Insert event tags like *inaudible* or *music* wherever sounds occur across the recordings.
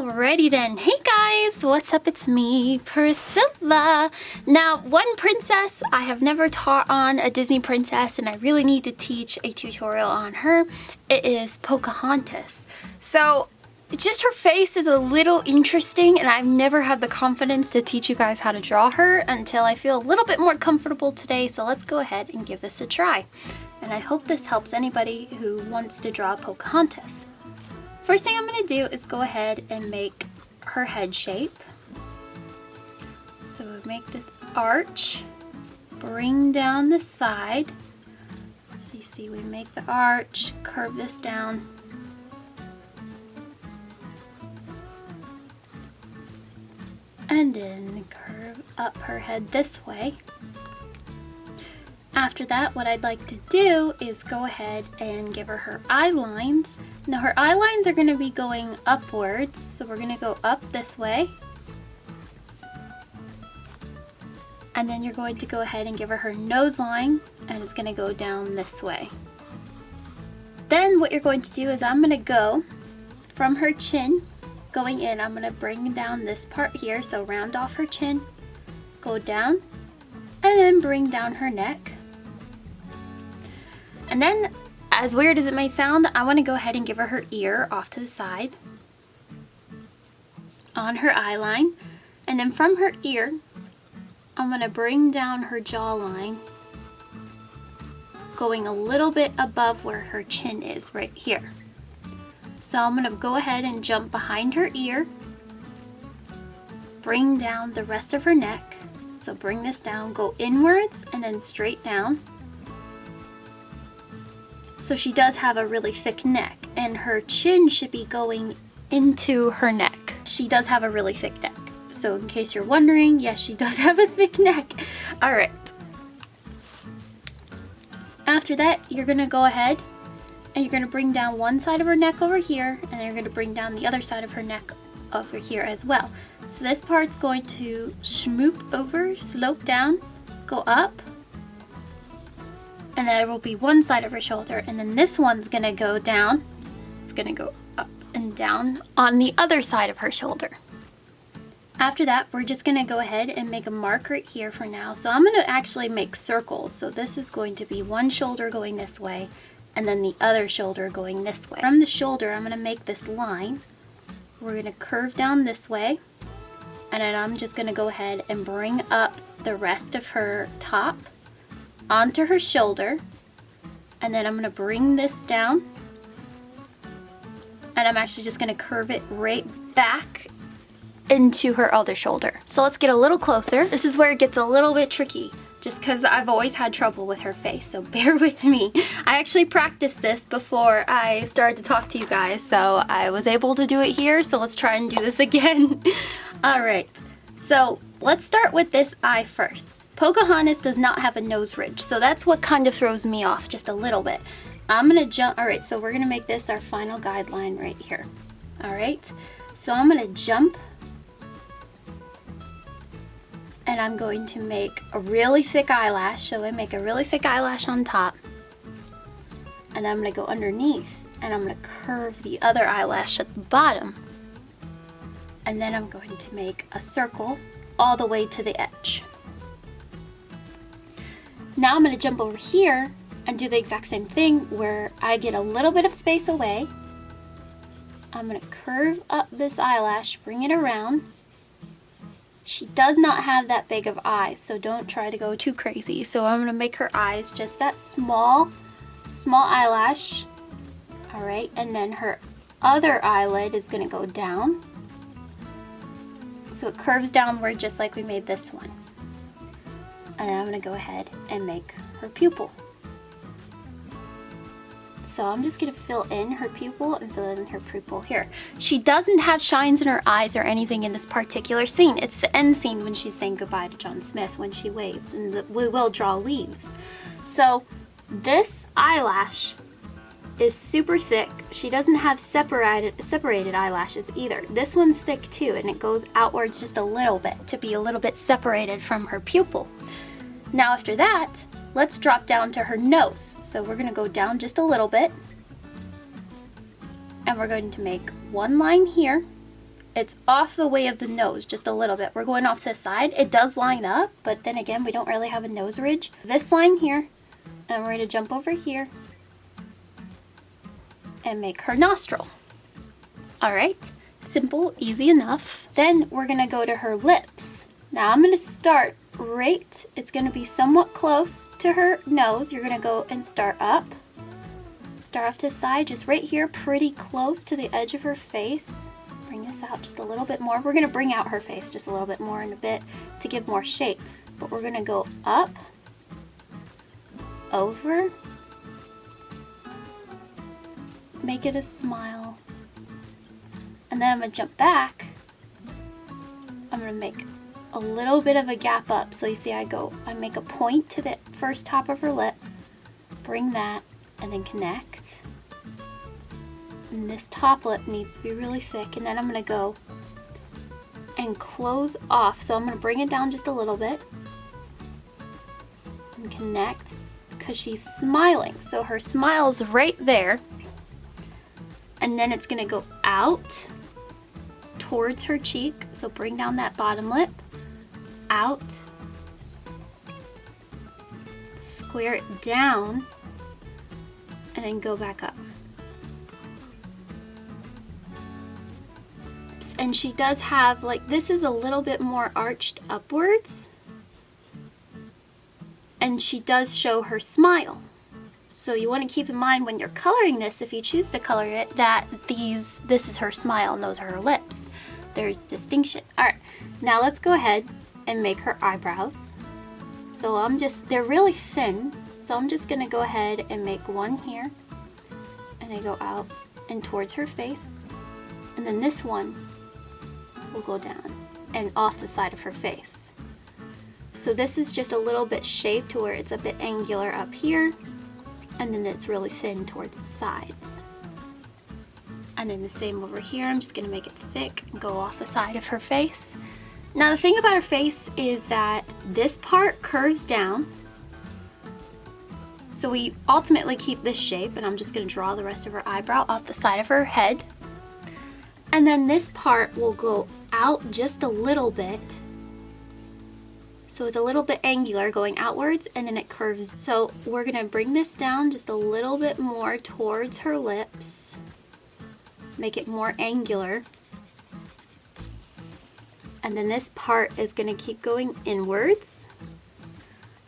Alrighty then. Hey guys, what's up? It's me, Priscilla. Now, one princess I have never taught on a Disney princess and I really need to teach a tutorial on her. It is Pocahontas. So, just her face is a little interesting and I've never had the confidence to teach you guys how to draw her until I feel a little bit more comfortable today. So let's go ahead and give this a try. And I hope this helps anybody who wants to draw Pocahontas. First thing I'm going to do is go ahead and make her head shape. So we make this arch, bring down the side. So you see we make the arch, curve this down. And then curve up her head this way. After that, what I'd like to do is go ahead and give her her eye lines. Now her eye lines are going to be going upwards, so we're going to go up this way. And then you're going to go ahead and give her her nose line, and it's going to go down this way. Then what you're going to do is I'm going to go from her chin, going in, I'm going to bring down this part here, so round off her chin, go down, and then bring down her neck. And then, as weird as it may sound, I want to go ahead and give her her ear off to the side on her eye line. And then from her ear, I'm going to bring down her jawline going a little bit above where her chin is right here. So I'm going to go ahead and jump behind her ear, bring down the rest of her neck. So bring this down, go inwards and then straight down. So she does have a really thick neck and her chin should be going into her neck. She does have a really thick neck. So in case you're wondering, yes, she *laughs* does have a thick neck. All right. After that, you're gonna go ahead and you're gonna bring down one side of her neck over here and then you're gonna bring down the other side of her neck over here as well. So this part's going to schmoop over, slope down, go up, and there will be one side of her shoulder and then this one's gonna go down it's gonna go up and down on the other side of her shoulder. After that we're just gonna go ahead and make a mark right here for now. So I'm gonna actually make circles. So this is going to be one shoulder going this way and then the other shoulder going this way. From the shoulder I'm gonna make this line. We're gonna curve down this way and then I'm just gonna go ahead and bring up the rest of her top onto her shoulder and then I'm going to bring this down and I'm actually just going to curve it right back into her other shoulder. So let's get a little closer. This is where it gets a little bit tricky just because I've always had trouble with her face, so *laughs* bear with me. I actually practiced this before I started to talk to you guys, so I was able to do it here, so let's try and do this *laughs* again. All right, so let's start with this eye first. Pocahontas does not have a nose ridge, so that's what kind of throws me off just a little bit. I'm gonna jump, all right, so we're gonna make this our final guideline right here. All right, so I'm gonna jump and I'm going to make a really thick eyelash. So I make a really thick eyelash on top and I'm gonna go underneath and I'm gonna curve the other eyelash at the bottom. And then I'm going to make a circle all the way to the edge. Now I'm going to jump over here and do the exact same thing where I get a little bit of space away. I'm going to curve up this eyelash, bring it around. She does not have that big of eyes, so don't try to go too crazy. So I'm going to make her eyes just that small, small eyelash. All right, and then her other eyelid is going to go down. So it curves downward just like we made this one and I'm going to go ahead and make her pupil. So I'm just going to fill in her pupil and fill in her pupil here. She doesn't have shines in her eyes or anything in this particular scene. It's the end scene when she's saying goodbye to John Smith when she waves and the, we will draw leaves. So this eyelash is super thick. She doesn't have separated, separated eyelashes either. This one's thick too and it goes outwards just a little bit to be a little bit separated from her pupil. Now after that, let's drop down to her nose. So we're gonna go down just a little bit. And we're going to make one line here, it's off the way of the nose just a little bit. We're going off to the side. It does line up, but then again, we don't really have a nose ridge. This line here, and we're gonna jump over here and make her nostril. All right, simple, easy enough. Then we're gonna go to her lips. Now I'm gonna start right, it's gonna be somewhat close to her nose. You're gonna go and start up. Start off to the side, just right here, pretty close to the edge of her face. Bring this out just a little bit more. We're gonna bring out her face just a little bit more in a bit to give more shape. But we're gonna go up, over, make it a smile. And then I'm gonna jump back. I'm gonna make a little bit of a gap up. So you see I go, I make a point to the first top of her lip, bring that, and then connect. And this top lip needs to be really thick. And then I'm gonna go and close off. So I'm gonna bring it down just a little bit and connect because she's smiling. So her smile's right there. And then it's gonna go out towards her cheek. So bring down that bottom lip out, square it down, and then go back up. And she does have, like, this is a little bit more arched upwards. And she does show her smile. So you want to keep in mind when you're coloring this, if you choose to color it, that these, this is her smile and those are her lips. There's distinction. All right, now let's go ahead and make her eyebrows. So I'm just, they're really thin, so I'm just gonna go ahead and make one here, and they go out and towards her face. And then this one will go down and off the side of her face. So this is just a little bit shaped to where it's a bit angular up here, and then it's really thin towards the sides. And then the same over here, I'm just gonna make it thick and go off the side of her face. Now the thing about her face is that this part curves down. So we ultimately keep this shape and I'm just gonna draw the rest of her eyebrow off the side of her head. And then this part will go out just a little bit. So it's a little bit angular going outwards and then it curves. So we're gonna bring this down just a little bit more towards her lips. Make it more angular and then this part is going to keep going inwards.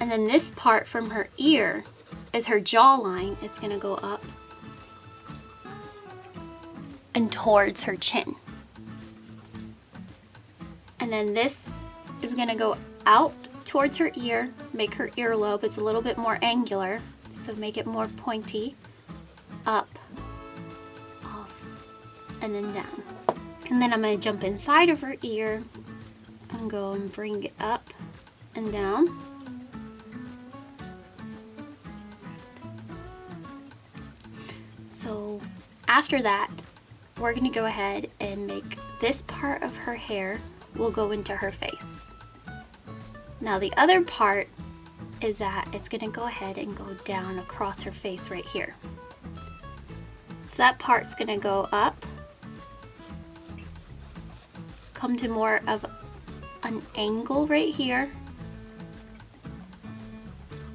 And then this part from her ear is her jawline it's going to go up and towards her chin. And then this is going to go out towards her ear make her earlobe it's a little bit more angular so make it more pointy up off and then down. And then I'm going to jump inside of her ear and go and bring it up and down. So after that, we're going to go ahead and make this part of her hair will go into her face. Now the other part is that it's going to go ahead and go down across her face right here. So that part's going to go up come to more of an angle right here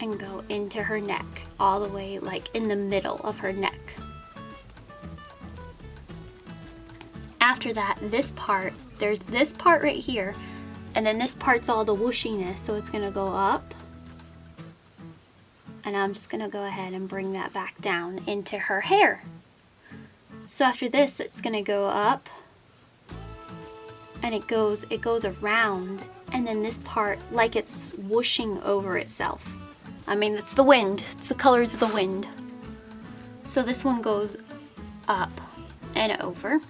and go into her neck all the way like in the middle of her neck. After that, this part, there's this part right here and then this part's all the whooshiness so it's gonna go up and I'm just gonna go ahead and bring that back down into her hair. So after this, it's gonna go up and it goes it goes around and then this part like it's whooshing over itself. I mean it's the wind. It's the colors of the wind. So this one goes up and over.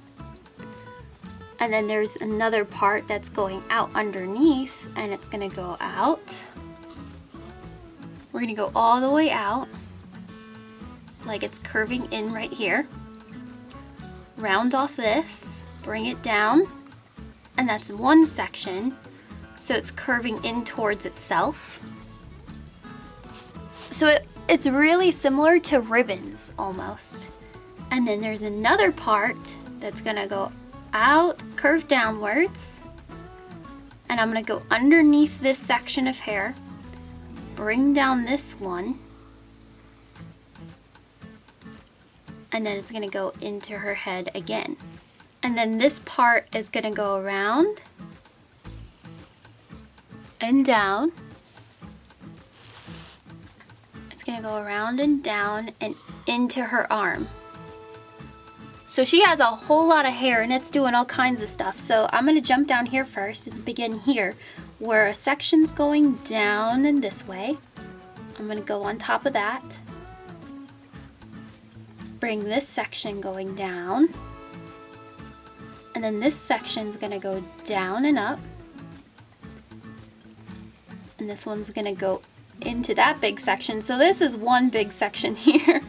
And then there's another part that's going out underneath and it's gonna go out. We're gonna go all the way out like it's curving in right here. Round off this bring it down and that's one section. So it's curving in towards itself. So it, it's really similar to ribbons almost. And then there's another part that's gonna go out, curve downwards, and I'm gonna go underneath this section of hair, bring down this one, and then it's gonna go into her head again. And then this part is gonna go around and down. It's gonna go around and down and into her arm. So she has a whole lot of hair and it's doing all kinds of stuff. So I'm gonna jump down here first and begin here where a section's going down and this way. I'm gonna go on top of that. Bring this section going down. And then this section is gonna go down and up. And this one's gonna go into that big section. So this is one big section *laughs* here.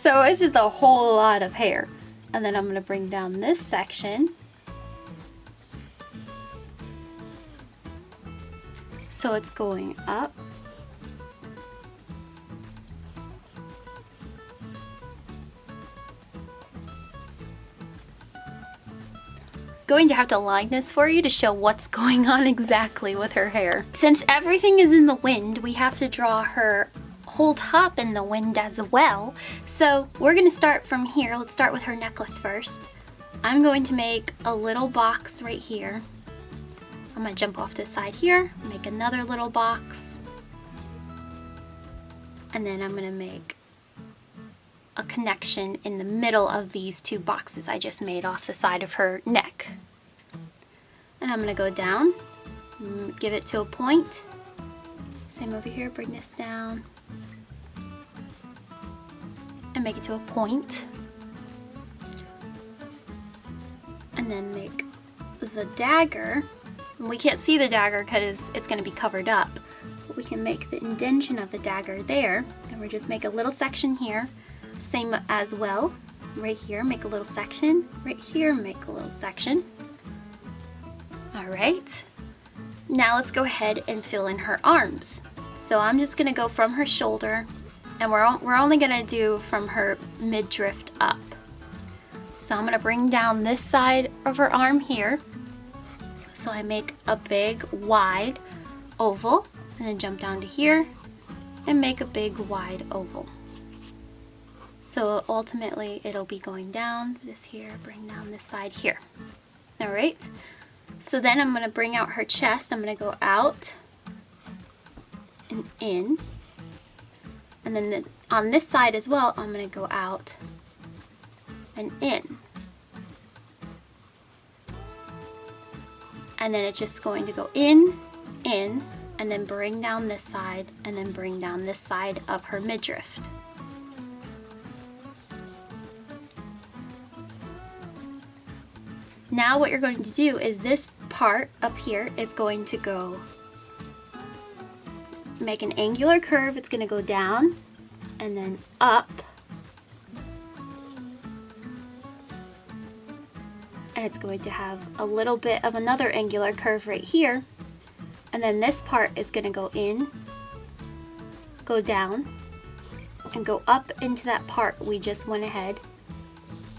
so it's just a whole lot of hair. And then I'm gonna bring down this section. So it's going up going to have to line this for you to show what's going on exactly with her hair. Since everything is in the wind, we have to draw her whole top in the wind as well. So we're gonna start from here. Let's start with her necklace first. I'm going to make a little box right here. I'm gonna jump off to the side here, make another little box. And then I'm gonna make a connection in the middle of these two boxes I just made off the side of her neck. And I'm gonna go down, mm, give it to a point. Same over here, bring this down. And make it to a point. And then make the dagger. We can't see the dagger because it's gonna be covered up. But we can make the indention of the dagger there. And we just make a little section here same as well. Right here, make a little section. Right here, make a little section. All right. Now let's go ahead and fill in her arms. So I'm just gonna go from her shoulder and we're, we're only gonna do from her midriff up. So I'm gonna bring down this side of her arm here. So I make a big wide oval and then jump down to here and make a big wide oval. So ultimately it'll be going down this here, bring down this side here. All right. So then I'm gonna bring out her chest. I'm gonna go out and in. And then the, on this side as well, I'm gonna go out and in. And then it's just going to go in, in, and then bring down this side, and then bring down this side of her midriff. Now what you're going to do is this part up here is going to go make an angular curve. It's going to go down and then up. And it's going to have a little bit of another angular curve right here. And then this part is going to go in, go down, and go up into that part we just went ahead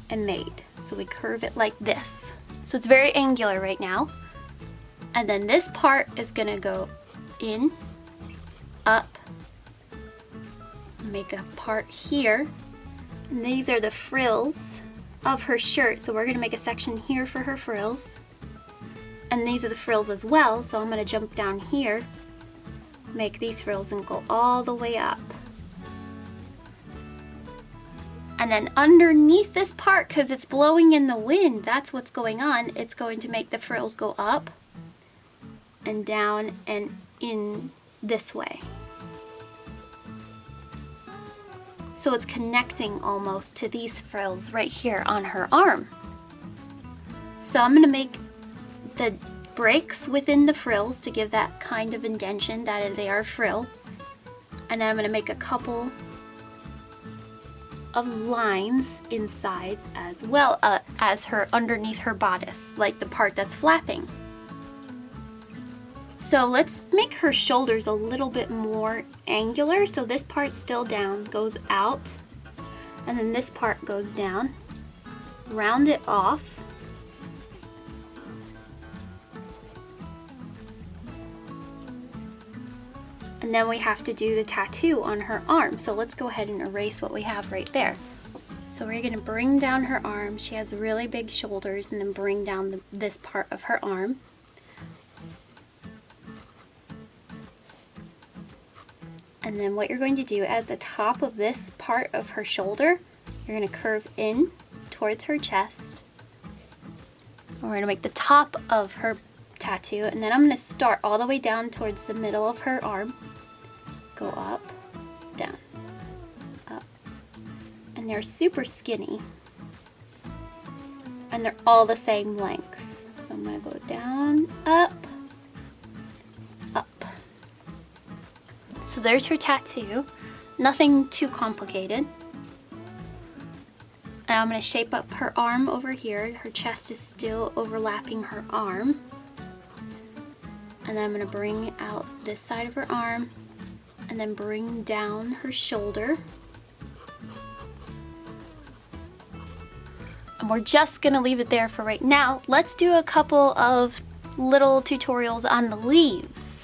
and made. So we curve it like this. So it's very angular right now. And then this part is gonna go in, up, make a part here. And these are the frills of her shirt. So we're gonna make a section here for her frills. And these are the frills as well. So I'm gonna jump down here, make these frills and go all the way up. And then underneath this part, because it's blowing in the wind, that's what's going on, it's going to make the frills go up and down and in this way. So it's connecting almost to these frills right here on her arm. So I'm to make the breaks within the frills to give that kind of indention that they are frill. And then I'm going to make a couple of lines inside as well uh, as her underneath her bodice, like the part that's flapping. So let's make her shoulders a little bit more angular. So this part still down, goes out, and then this part goes down. Round it off. And then we have to do the tattoo on her arm. So let's go ahead and erase what we have right there. So we're gonna bring down her arm. She has really big shoulders and then bring down the, this part of her arm. And then what you're going to do at the top of this part of her shoulder, you're gonna curve in towards her chest. We're gonna make the top of her tattoo and then I'm gonna start all the way down towards the middle of her arm. Go up, down, up. And they're super skinny. And they're all the same length. So I'm gonna go down, up. So there's her tattoo. Nothing too complicated. Now I'm going to shape up her arm over here. Her chest is still overlapping her arm. And then I'm going to bring out this side of her arm and then bring down her shoulder. And we're just going to leave it there for right now. Let's do a couple of little tutorials on the leaves.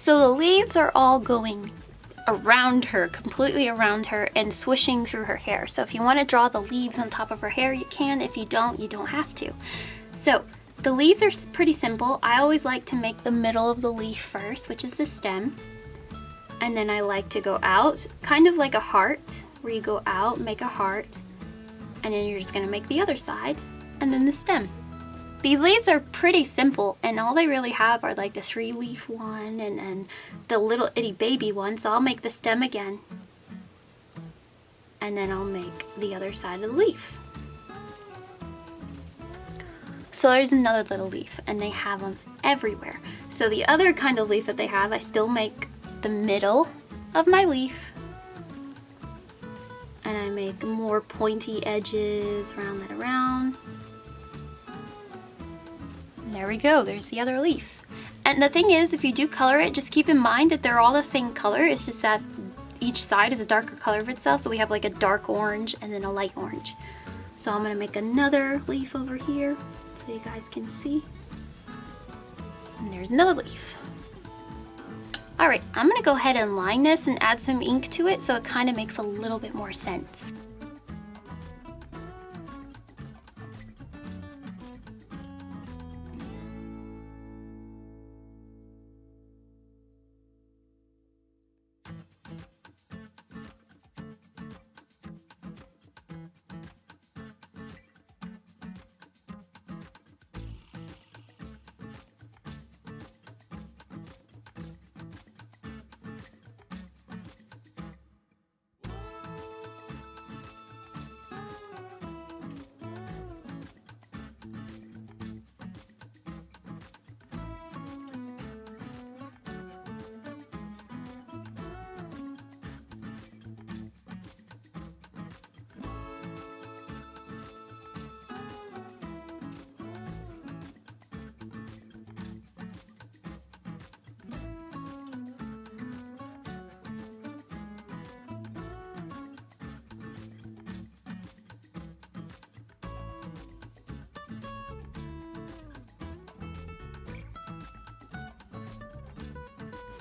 So the leaves are all going around her, completely around her, and swishing through her hair. So if you want to draw the leaves on top of her hair, you can. If you don't, you don't have to. So the leaves are pretty simple. I always like to make the middle of the leaf first, which is the stem. And then I like to go out, kind of like a heart, where you go out, make a heart, and then you're just going to make the other side, and then the stem. These leaves are pretty simple and all they really have are like the three leaf one and then the little itty baby one. So I'll make the stem again. And then I'll make the other side of the leaf. So there's another little leaf and they have them everywhere. So the other kind of leaf that they have, I still make the middle of my leaf and I make more pointy edges, round that around. There we go, there's the other leaf. And the thing is, if you do color it, just keep in mind that they're all the same color, it's just that each side is a darker color of itself, so we have like a dark orange and then a light orange. So I'm gonna make another leaf over here so you guys can see. And there's another leaf. All right, I'm gonna go ahead and line this and add some ink to it so it kind of makes a little bit more sense.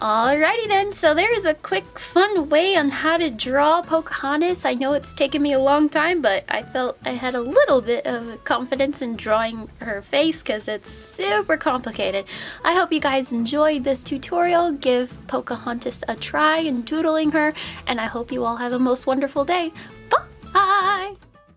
Alrighty then, so there's a quick fun way on how to draw Pocahontas. I know it's taken me a long time, but I felt I had a little bit of confidence in drawing her face because it's super complicated. I hope you guys enjoyed this tutorial. Give Pocahontas a try in doodling her, and I hope you all have a most wonderful day.